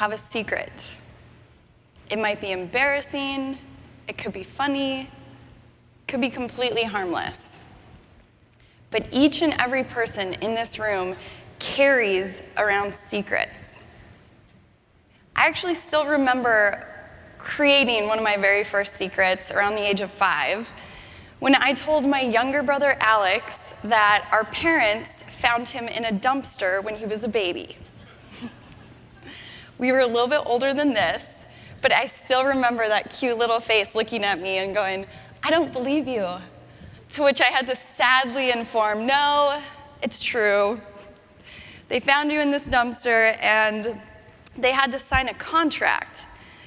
have a secret. It might be embarrassing, it could be funny, it could be completely harmless. But each and every person in this room carries around secrets. I actually still remember creating one of my very first secrets around the age of five when I told my younger brother Alex that our parents found him in a dumpster when he was a baby. We were a little bit older than this, but I still remember that cute little face looking at me and going, I don't believe you. To which I had to sadly inform, no, it's true. They found you in this dumpster and they had to sign a contract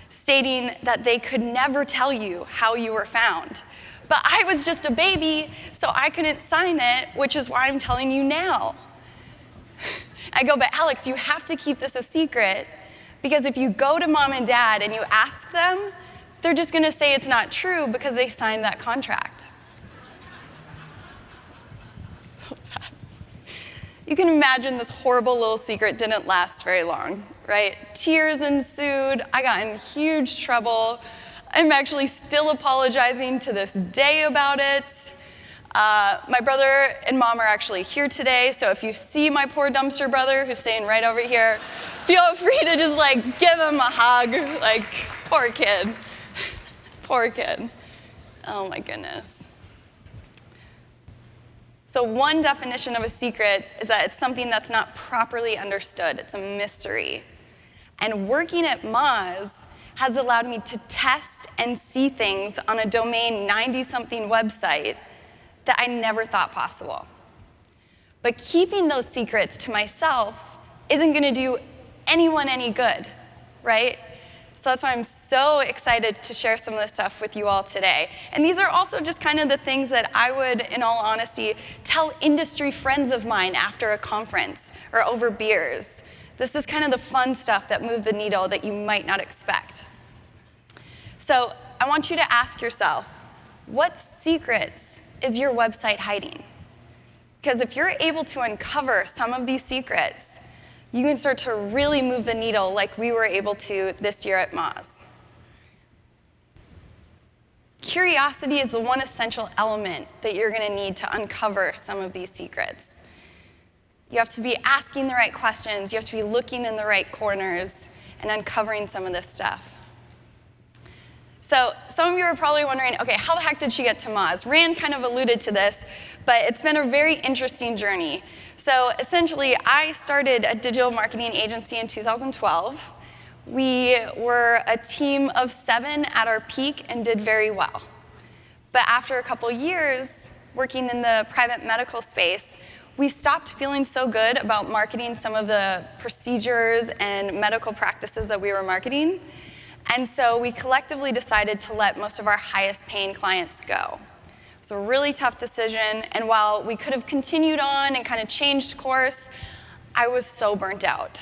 stating that they could never tell you how you were found. But I was just a baby, so I couldn't sign it, which is why I'm telling you now. I go, but Alex, you have to keep this a secret because if you go to mom and dad and you ask them, they're just gonna say it's not true because they signed that contract. You can imagine this horrible little secret didn't last very long, right? Tears ensued, I got in huge trouble. I'm actually still apologizing to this day about it. Uh, my brother and mom are actually here today, so if you see my poor dumpster brother who's staying right over here, feel free to just like give him a hug. Like, poor kid. poor kid. Oh my goodness. So one definition of a secret is that it's something that's not properly understood. It's a mystery. And working at Moz has allowed me to test and see things on a domain 90-something website that I never thought possible. But keeping those secrets to myself isn't gonna do anyone any good, right? So that's why I'm so excited to share some of this stuff with you all today. And these are also just kind of the things that I would, in all honesty, tell industry friends of mine after a conference or over beers. This is kind of the fun stuff that move the needle that you might not expect. So I want you to ask yourself, what secrets is your website hiding? Because if you're able to uncover some of these secrets, you can start to really move the needle like we were able to this year at Moz. Curiosity is the one essential element that you're going to need to uncover some of these secrets. You have to be asking the right questions, you have to be looking in the right corners and uncovering some of this stuff. So some of you are probably wondering, okay, how the heck did she get to Moz? Rand kind of alluded to this, but it's been a very interesting journey. So essentially, I started a digital marketing agency in 2012. We were a team of seven at our peak and did very well. But after a couple years working in the private medical space, we stopped feeling so good about marketing some of the procedures and medical practices that we were marketing. And so we collectively decided to let most of our highest paying clients go. It was a really tough decision, and while we could have continued on and kind of changed course, I was so burnt out.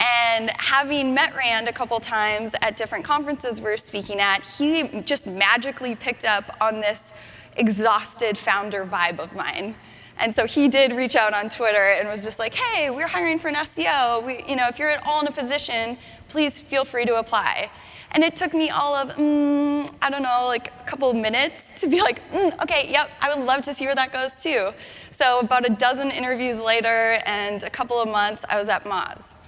And having met Rand a couple times at different conferences we were speaking at, he just magically picked up on this exhausted founder vibe of mine. And so he did reach out on Twitter and was just like, hey, we're hiring for an SEO. We, you know, if you're at all in a position, please feel free to apply. And it took me all of, mm, I don't know, like a couple of minutes to be like, mm, okay, yep, I would love to see where that goes too. So about a dozen interviews later and a couple of months, I was at Moz.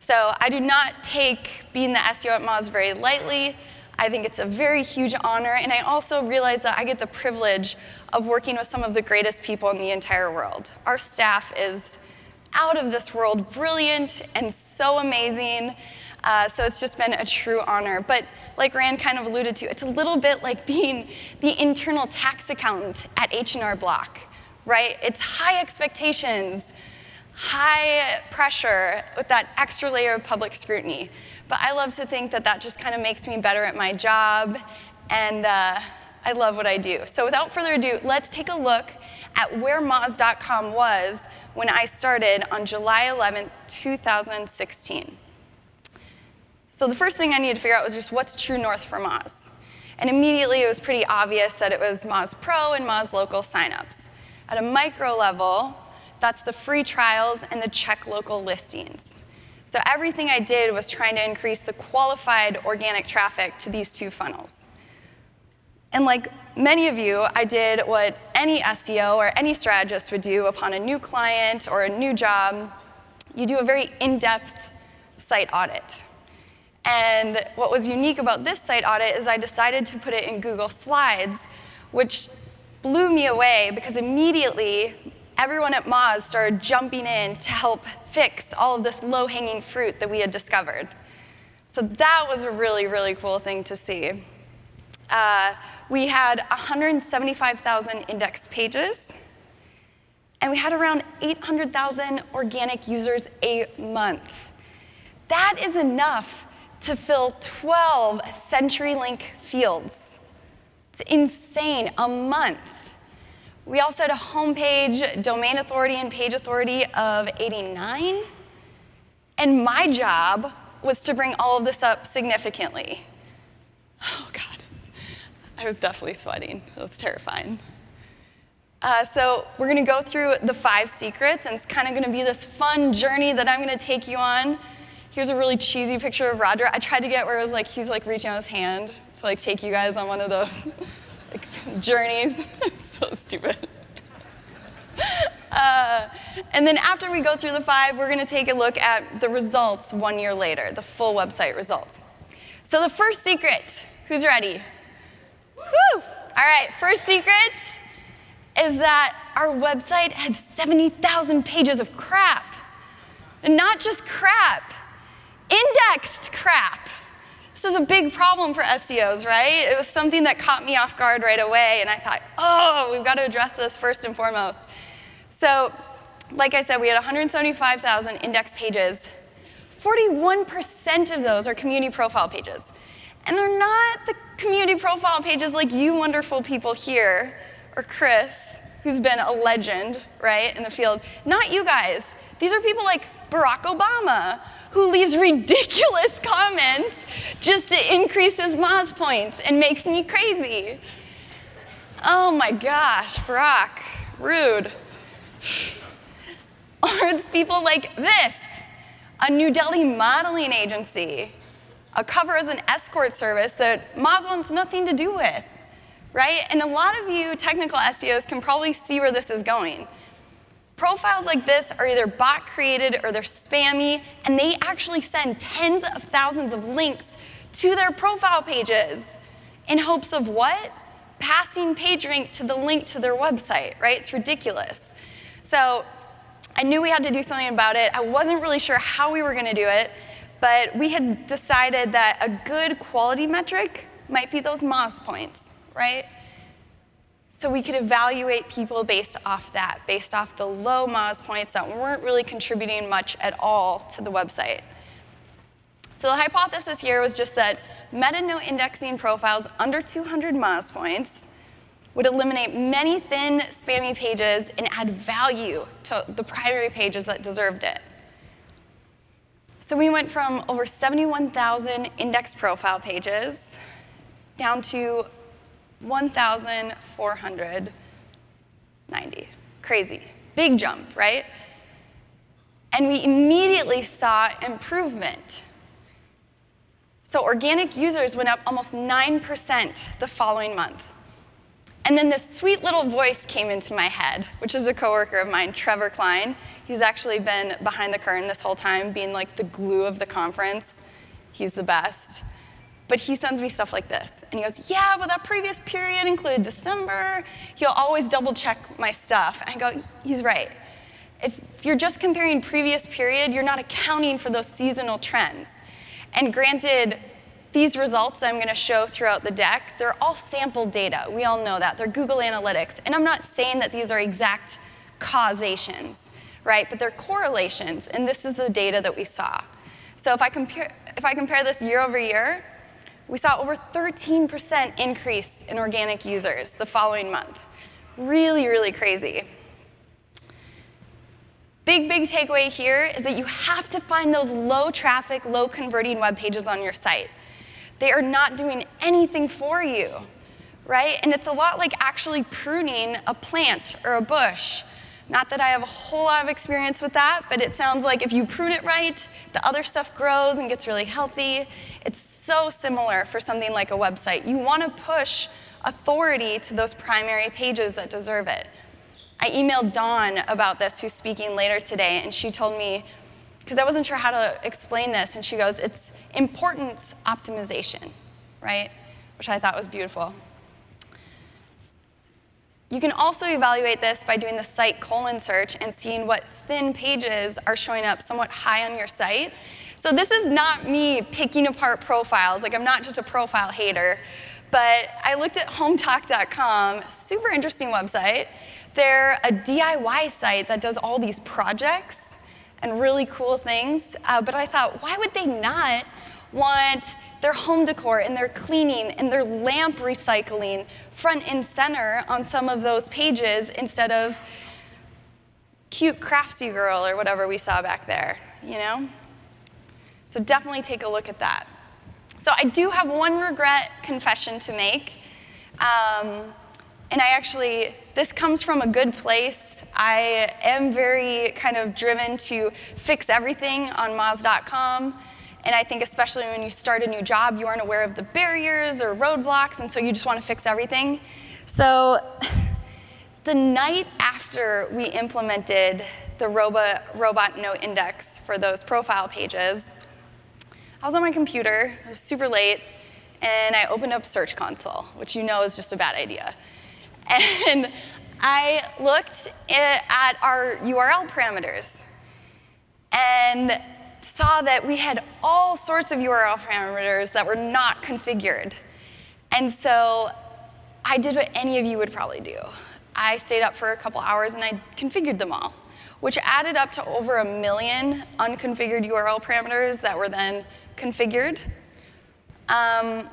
So I do not take being the SEO at Moz very lightly. I think it's a very huge honor, and I also realize that I get the privilege of working with some of the greatest people in the entire world. Our staff is out of this world brilliant and so amazing, uh, so it's just been a true honor. But like Rand kind of alluded to, it's a little bit like being the internal tax accountant at H&R Block, right? It's high expectations, high pressure with that extra layer of public scrutiny. But I love to think that that just kind of makes me better at my job, and uh, I love what I do. So without further ado, let's take a look at where Moz.com was when I started on July 11, 2016. So the first thing I needed to figure out was just what's true north for Moz. And immediately it was pretty obvious that it was Moz Pro and Moz Local signups. At a micro level, that's the free trials and the check local listings. So everything I did was trying to increase the qualified organic traffic to these two funnels. And like many of you, I did what any SEO or any strategist would do upon a new client or a new job. You do a very in-depth site audit. And what was unique about this site audit is I decided to put it in Google Slides, which blew me away because immediately everyone at Moz started jumping in to help fix all of this low-hanging fruit that we had discovered. So that was a really, really cool thing to see. Uh, we had 175,000 index pages, and we had around 800,000 organic users a month. That is enough to fill 12 CenturyLink fields. It's insane, a month. We also had a homepage domain authority and page authority of 89. And my job was to bring all of this up significantly. Oh, God. I was definitely sweating. It was terrifying. Uh, so we're going to go through the five secrets, and it's kind of going to be this fun journey that I'm going to take you on. Here's a really cheesy picture of Roger. I tried to get where it was like he's like reaching out his hand to like take you guys on one of those like, journeys. so stupid. Uh, and then after we go through the five, we're going to take a look at the results one year later, the full website results. So the first secret, who's ready? Woo! All right, first secret is that our website had 70,000 pages of crap. And not just crap, indexed crap. This is a big problem for SEOs, right? It was something that caught me off guard right away, and I thought, oh, we've got to address this first and foremost. So, like I said, we had 175,000 index pages. 41% of those are community profile pages. And they're not the community profile pages like you wonderful people here, or Chris, who's been a legend, right, in the field. Not you guys. These are people like Barack Obama, who leaves ridiculous comments just to increase his Moz points and makes me crazy. Oh my gosh, Barack, rude. Or it's people like this, a New Delhi modeling agency a cover as an escort service that Moz wants nothing to do with, right? And a lot of you technical SEOs can probably see where this is going. Profiles like this are either bot created or they're spammy, and they actually send tens of thousands of links to their profile pages in hopes of what? Passing PageRank to the link to their website, right? It's ridiculous. So I knew we had to do something about it. I wasn't really sure how we were going to do it, but we had decided that a good quality metric might be those Moz points, right? So we could evaluate people based off that, based off the low Moz points that weren't really contributing much at all to the website. So the hypothesis here was just that meta-no indexing profiles under 200 Moz points would eliminate many thin, spammy pages and add value to the primary pages that deserved it. So we went from over 71,000 index profile pages down to 1,490. Crazy. Big jump, right? And we immediately saw improvement. So organic users went up almost 9% the following month. And then this sweet little voice came into my head, which is a coworker of mine, Trevor Klein. He's actually been behind the curtain this whole time, being like the glue of the conference. He's the best. But he sends me stuff like this. And he goes, yeah, but that previous period included December. He'll always double check my stuff. And I go, he's right. If you're just comparing previous period, you're not accounting for those seasonal trends. And granted, these results that I'm going to show throughout the deck, they're all sample data. We all know that. They're Google Analytics. And I'm not saying that these are exact causations, right? But they're correlations, and this is the data that we saw. So if I compare, if I compare this year over year, we saw over 13% increase in organic users the following month. Really, really crazy. Big, big takeaway here is that you have to find those low traffic, low converting web pages on your site. They are not doing anything for you, right? And it's a lot like actually pruning a plant or a bush. Not that I have a whole lot of experience with that, but it sounds like if you prune it right, the other stuff grows and gets really healthy. It's so similar for something like a website. You want to push authority to those primary pages that deserve it. I emailed Dawn about this, who's speaking later today, and she told me, because I wasn't sure how to explain this, and she goes, it's importance optimization, right? Which I thought was beautiful. You can also evaluate this by doing the site colon search and seeing what thin pages are showing up somewhat high on your site. So this is not me picking apart profiles. Like I'm not just a profile hater. But I looked at hometalk.com, super interesting website. They're a DIY site that does all these projects and really cool things. Uh, but I thought, why would they not want their home decor and their cleaning and their lamp recycling front and center on some of those pages instead of cute craftsy girl or whatever we saw back there, you know? So definitely take a look at that. So I do have one regret confession to make. Um, and I actually, this comes from a good place. I am very kind of driven to fix everything on Moz.com. And I think especially when you start a new job, you aren't aware of the barriers or roadblocks, and so you just want to fix everything. So the night after we implemented the robot, robot no index for those profile pages, I was on my computer, it was super late, and I opened up Search Console, which you know is just a bad idea. And I looked at our URL parameters. And saw that we had all sorts of URL parameters that were not configured. And so I did what any of you would probably do. I stayed up for a couple hours and I configured them all, which added up to over a million unconfigured URL parameters that were then configured. Um,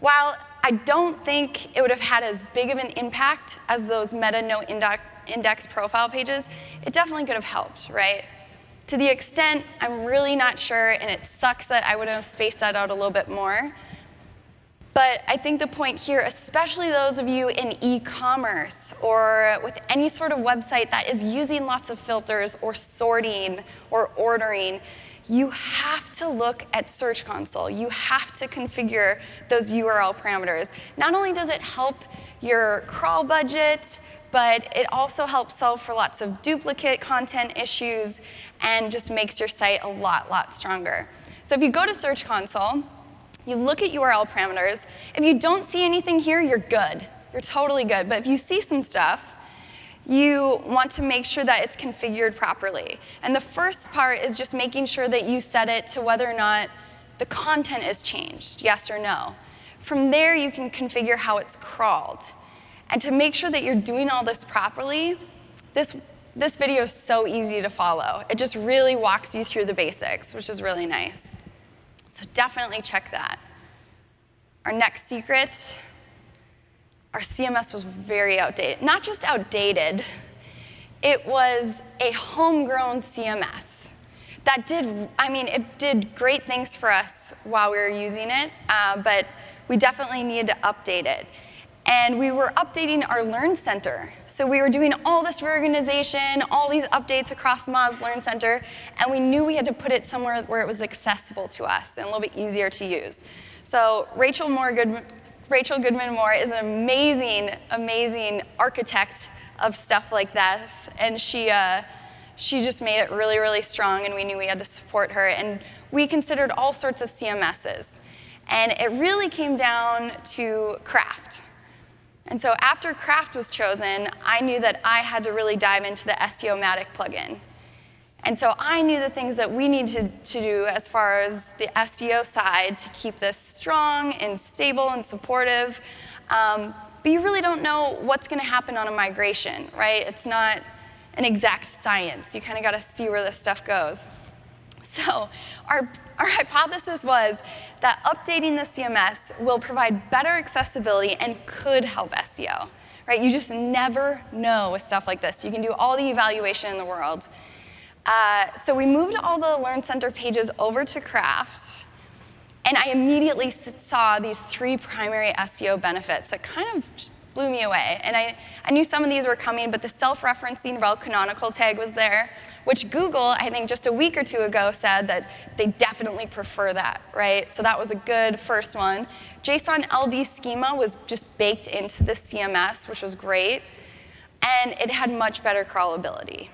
while I don't think it would have had as big of an impact as those meta no index, index profile pages, it definitely could have helped, right? To the extent I'm really not sure, and it sucks that I would have spaced that out a little bit more. But I think the point here, especially those of you in e-commerce or with any sort of website that is using lots of filters or sorting or ordering, you have to look at Search Console. You have to configure those URL parameters. Not only does it help your crawl budget, but it also helps solve for lots of duplicate content issues and just makes your site a lot, lot stronger. So if you go to Search Console, you look at URL parameters. If you don't see anything here, you're good. You're totally good. But if you see some stuff, you want to make sure that it's configured properly. And the first part is just making sure that you set it to whether or not the content is changed, yes or no. From there, you can configure how it's crawled. And to make sure that you're doing all this properly, this, this video is so easy to follow. It just really walks you through the basics, which is really nice. So definitely check that. Our next secret, our CMS was very outdated. Not just outdated, it was a homegrown CMS that did, I mean, it did great things for us while we were using it, uh, but we definitely needed to update it and we were updating our Learn Center. So we were doing all this reorganization, all these updates across Moz Learn Center, and we knew we had to put it somewhere where it was accessible to us and a little bit easier to use. So Rachel Moore Good, Rachel Goodman Moore is an amazing, amazing architect of stuff like this, and she, uh, she just made it really, really strong, and we knew we had to support her. And we considered all sorts of CMSs. And it really came down to Craft. And so after Craft was chosen, I knew that I had to really dive into the SEOmatic plugin. And so I knew the things that we needed to do as far as the SEO side to keep this strong and stable and supportive. Um, but you really don't know what's going to happen on a migration, right? It's not an exact science. You kind of got to see where this stuff goes. So our our hypothesis was that updating the CMS will provide better accessibility and could help SEO. Right? You just never know with stuff like this. You can do all the evaluation in the world. Uh, so we moved all the Learn Center pages over to Craft, and I immediately saw these three primary SEO benefits that kind of blew me away. And I, I knew some of these were coming, but the self-referencing rel canonical tag was there, which Google, I think just a week or two ago, said that they definitely prefer that, right? So that was a good first one. JSON LD schema was just baked into the CMS, which was great, and it had much better crawlability.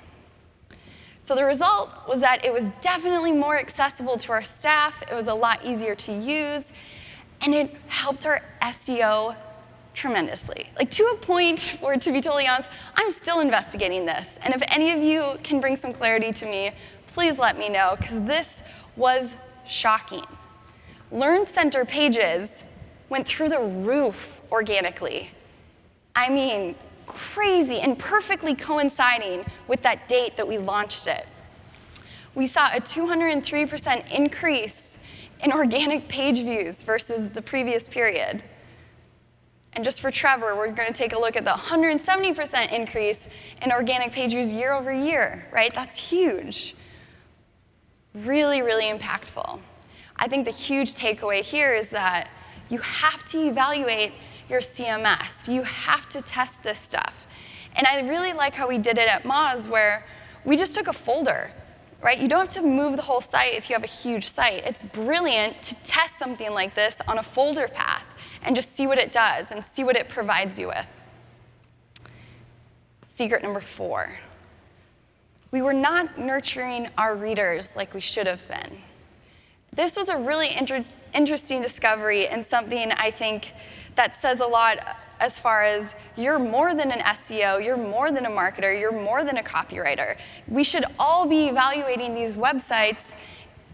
So the result was that it was definitely more accessible to our staff, it was a lot easier to use, and it helped our SEO tremendously. Like to a point where, to be totally honest, I'm still investigating this. And if any of you can bring some clarity to me, please let me know, because this was shocking. Learn Center pages went through the roof organically. I mean, crazy and perfectly coinciding with that date that we launched it. We saw a 203% increase in organic page views versus the previous period. And just for Trevor, we're going to take a look at the 170% increase in organic page views year over year, right? That's huge. Really, really impactful. I think the huge takeaway here is that you have to evaluate your CMS. You have to test this stuff. And I really like how we did it at Moz, where we just took a folder, right? You don't have to move the whole site if you have a huge site. It's brilliant to test something like this on a folder path and just see what it does and see what it provides you with. Secret number four. We were not nurturing our readers like we should have been. This was a really inter interesting discovery and something I think that says a lot as far as you're more than an SEO, you're more than a marketer, you're more than a copywriter. We should all be evaluating these websites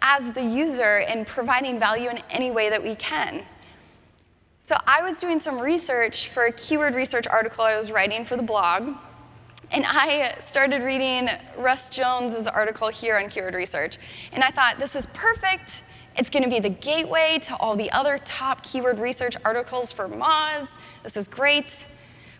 as the user and providing value in any way that we can. So I was doing some research for a keyword research article I was writing for the blog, and I started reading Russ Jones's article here on keyword research, and I thought, this is perfect. It's going to be the gateway to all the other top keyword research articles for Moz. This is great.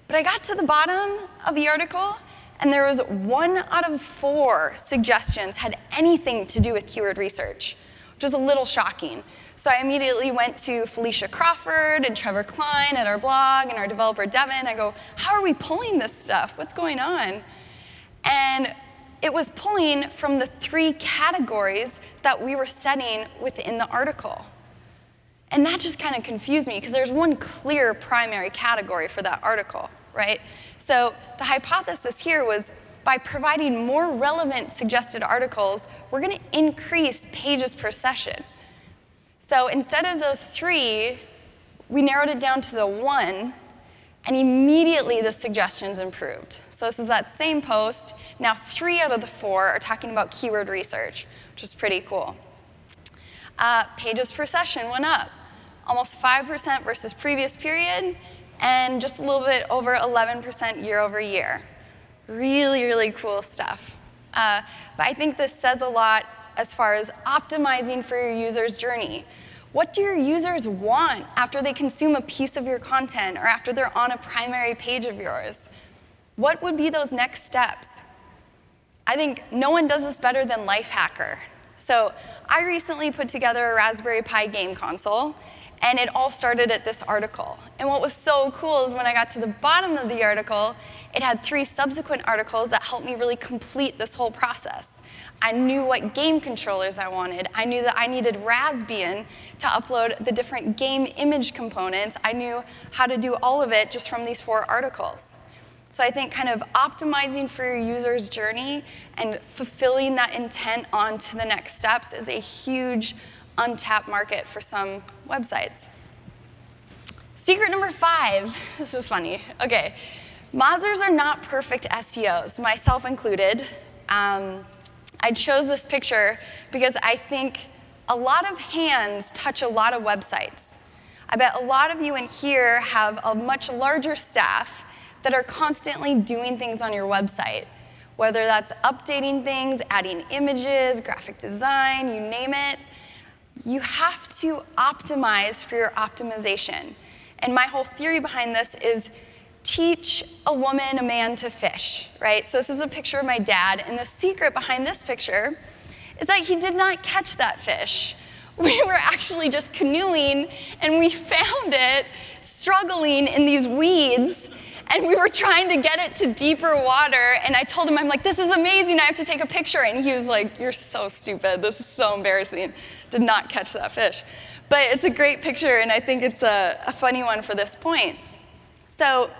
But I got to the bottom of the article, and there was one out of four suggestions had anything to do with keyword research, which was a little shocking. So I immediately went to Felicia Crawford and Trevor Klein at our blog and our developer Devin. I go, how are we pulling this stuff? What's going on? And it was pulling from the three categories that we were setting within the article. And that just kind of confused me because there's one clear primary category for that article, right? So the hypothesis here was by providing more relevant suggested articles, we're going to increase pages per session. So instead of those three, we narrowed it down to the one, and immediately the suggestions improved. So this is that same post. Now three out of the four are talking about keyword research, which is pretty cool. Uh, pages per session went up, almost 5% versus previous period, and just a little bit over 11% year over year. Really, really cool stuff. Uh, but I think this says a lot as far as optimizing for your user's journey. What do your users want after they consume a piece of your content or after they're on a primary page of yours? What would be those next steps? I think no one does this better than Lifehacker. So I recently put together a Raspberry Pi game console, and it all started at this article. And what was so cool is when I got to the bottom of the article, it had three subsequent articles that helped me really complete this whole process. I knew what game controllers I wanted. I knew that I needed Raspbian to upload the different game image components. I knew how to do all of it just from these four articles. So I think kind of optimizing for your user's journey and fulfilling that intent on to the next steps is a huge untapped market for some websites. Secret number five, this is funny. Okay, Mozers are not perfect SEOs, myself included. Um, I chose this picture because I think a lot of hands touch a lot of websites. I bet a lot of you in here have a much larger staff that are constantly doing things on your website, whether that's updating things, adding images, graphic design, you name it. You have to optimize for your optimization. And my whole theory behind this is teach a woman, a man to fish, right? So this is a picture of my dad, and the secret behind this picture is that he did not catch that fish. We were actually just canoeing, and we found it struggling in these weeds, and we were trying to get it to deeper water, and I told him, I'm like, this is amazing, I have to take a picture. And he was like, you're so stupid, this is so embarrassing. Did not catch that fish. But it's a great picture, and I think it's a, a funny one for this point. So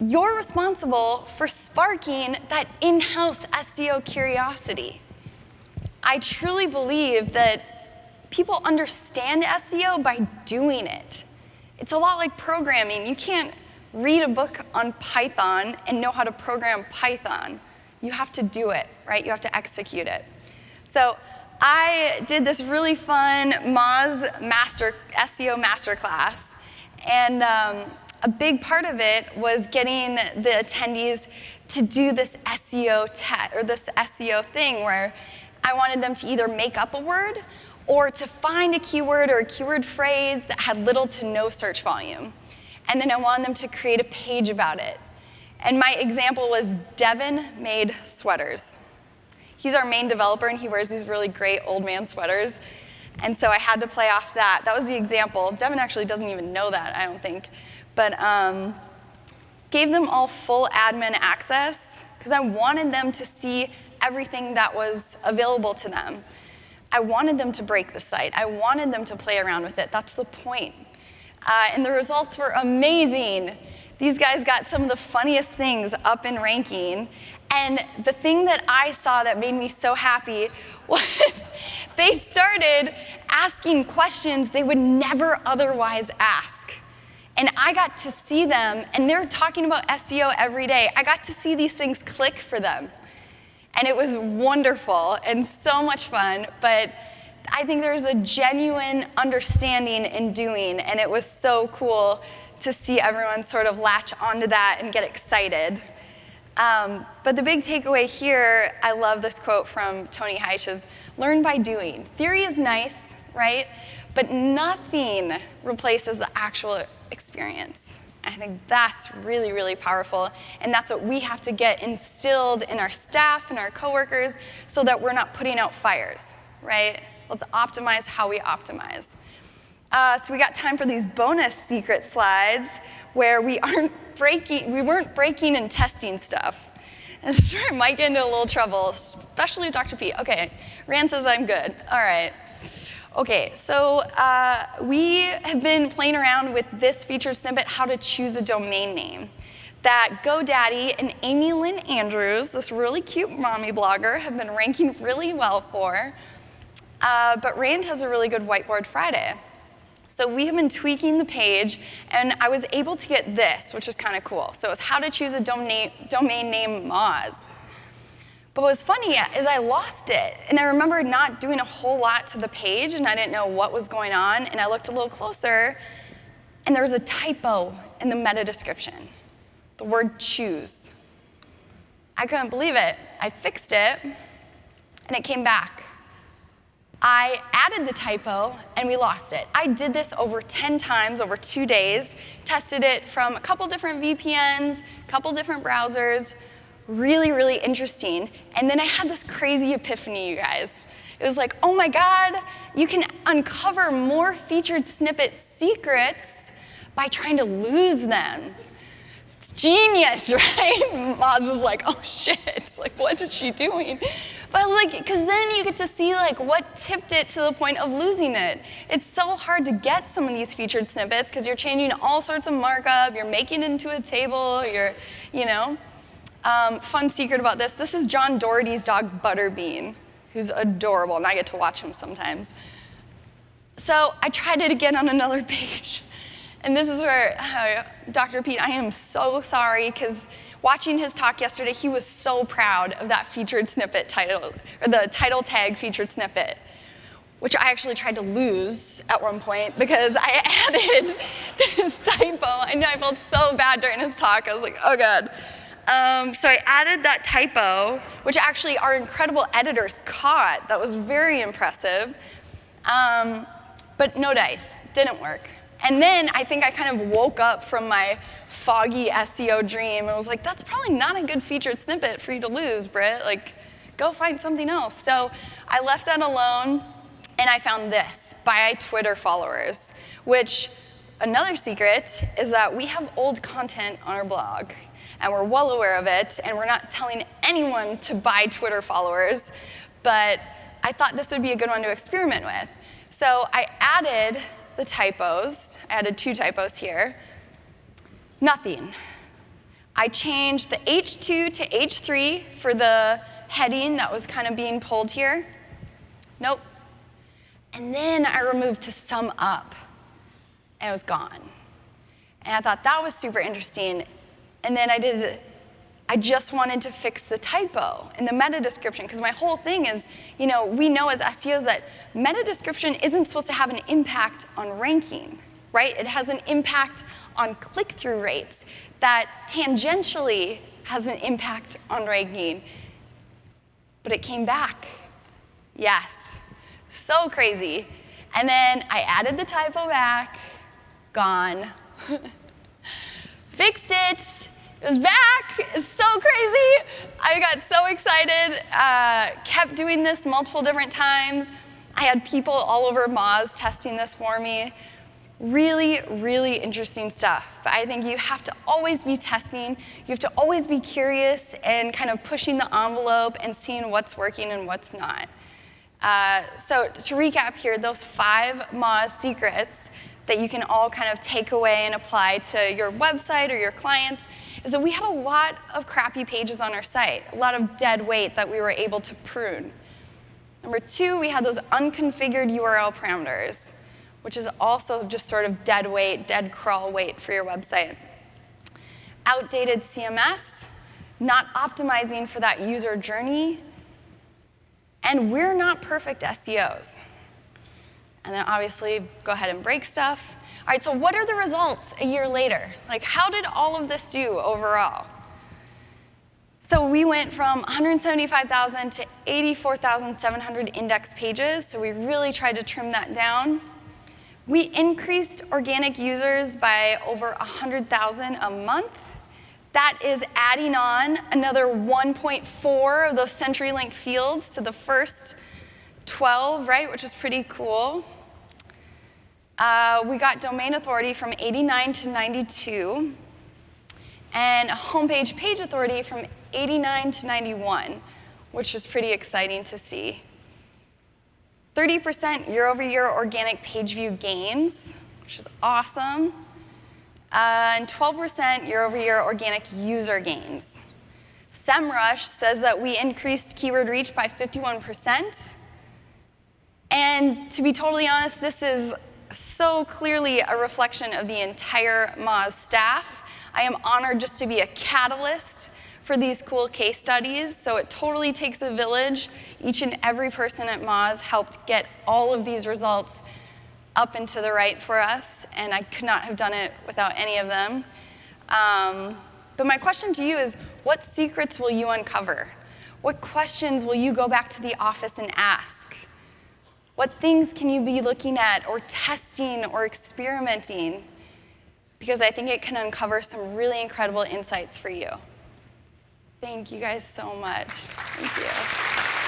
you're responsible for sparking that in-house SEO curiosity. I truly believe that people understand SEO by doing it. It's a lot like programming. You can't read a book on Python and know how to program Python. You have to do it, right? You have to execute it. So I did this really fun Moz master, SEO masterclass, and um, a big part of it was getting the attendees to do this SEO test or this SEO thing where I wanted them to either make up a word or to find a keyword or a keyword phrase that had little to no search volume. And then I wanted them to create a page about it. And my example was Devin made sweaters. He's our main developer and he wears these really great old man sweaters. And so I had to play off that. That was the example. Devin actually doesn't even know that, I don't think but um, gave them all full admin access because I wanted them to see everything that was available to them. I wanted them to break the site. I wanted them to play around with it. That's the point. Uh, and the results were amazing. These guys got some of the funniest things up in ranking. And the thing that I saw that made me so happy was they started asking questions they would never otherwise ask. And I got to see them, and they're talking about SEO every day. I got to see these things click for them. And it was wonderful and so much fun, but I think there's a genuine understanding in doing, and it was so cool to see everyone sort of latch onto that and get excited. Um, but the big takeaway here, I love this quote from Tony Hsieh, is learn by doing. Theory is nice, right? But nothing replaces the actual experience. I think that's really, really powerful. And that's what we have to get instilled in our staff and our coworkers so that we're not putting out fires, right? Let's optimize how we optimize. Uh, so we got time for these bonus secret slides where we aren't breaking, we weren't breaking and testing stuff. And this might get into a little trouble, especially Dr. Pete Okay, Rand says I'm good. All right. Okay, so uh, we have been playing around with this feature snippet, how to choose a domain name, that GoDaddy and Amy Lynn Andrews, this really cute mommy blogger, have been ranking really well for. Uh, but Rand has a really good Whiteboard Friday. So we have been tweaking the page, and I was able to get this, which is kind of cool. So it's how to choose a domain, domain name Moz. But what was funny is I lost it. And I remember not doing a whole lot to the page, and I didn't know what was going on. And I looked a little closer, and there was a typo in the meta description the word choose. I couldn't believe it. I fixed it, and it came back. I added the typo, and we lost it. I did this over 10 times over two days, tested it from a couple different VPNs, a couple different browsers, really, really interesting. And then I had this crazy epiphany, you guys. It was like, oh my God, you can uncover more featured snippet secrets by trying to lose them. It's genius, right? Moz is like, oh shit, like what is she doing? But I was like, because then you get to see like what tipped it to the point of losing it. It's so hard to get some of these featured snippets because you're changing all sorts of markup, you're making it into a table, you're, you know. Um, fun secret about this, this is John Doherty's dog Butterbean, who's adorable, and I get to watch him sometimes. So I tried it again on another page. And this is where, uh, Dr. Pete, I am so sorry, because watching his talk yesterday, he was so proud of that featured snippet title, or the title tag featured snippet, which I actually tried to lose at one point because I added this typo. I know I felt so bad during his talk. I was like, oh God. Um, so I added that typo, which actually our incredible editors caught. That was very impressive. Um, but no dice, didn't work. And then I think I kind of woke up from my foggy SEO dream and was like, that's probably not a good featured snippet for you to lose, Britt. Like, go find something else. So I left that alone and I found this by Twitter followers, which Another secret is that we have old content on our blog, and we're well aware of it, and we're not telling anyone to buy Twitter followers, but I thought this would be a good one to experiment with. So I added the typos, I added two typos here. Nothing. I changed the H2 to H3 for the heading that was kind of being pulled here. Nope. And then I removed to sum up and it was gone. And I thought that was super interesting. And then I did, I just wanted to fix the typo in the meta description, because my whole thing is, you know, we know as SEOs that meta description isn't supposed to have an impact on ranking, right? It has an impact on click-through rates that tangentially has an impact on ranking. But it came back. Yes. So crazy. And then I added the typo back, gone. Fixed it. It was back. It's so crazy. I got so excited. Uh, kept doing this multiple different times. I had people all over Moz testing this for me. Really, really interesting stuff. But I think you have to always be testing. You have to always be curious and kind of pushing the envelope and seeing what's working and what's not. Uh, so to recap here, those five Moz secrets that you can all kind of take away and apply to your website or your clients is that we had a lot of crappy pages on our site, a lot of dead weight that we were able to prune. Number two, we had those unconfigured URL parameters, which is also just sort of dead weight, dead crawl weight for your website. Outdated CMS, not optimizing for that user journey, and we're not perfect SEOs and then obviously go ahead and break stuff. All right, so what are the results a year later? Like, how did all of this do overall? So we went from 175,000 to 84,700 index pages, so we really tried to trim that down. We increased organic users by over 100,000 a month. That is adding on another 1.4 of those CenturyLink fields to the first 12, right, which is pretty cool. Uh, we got domain authority from 89 to 92, and homepage page authority from 89 to 91, which was pretty exciting to see. 30% year-over-year organic page view gains, which is awesome, uh, and 12% year-over-year organic user gains. SEMrush says that we increased keyword reach by 51%, and to be totally honest, this is so clearly a reflection of the entire Moz staff. I am honored just to be a catalyst for these cool case studies, so it totally takes a village. Each and every person at Moz helped get all of these results up and to the right for us, and I could not have done it without any of them. Um, but my question to you is, what secrets will you uncover? What questions will you go back to the office and ask? What things can you be looking at or testing or experimenting? Because I think it can uncover some really incredible insights for you. Thank you guys so much. Thank you.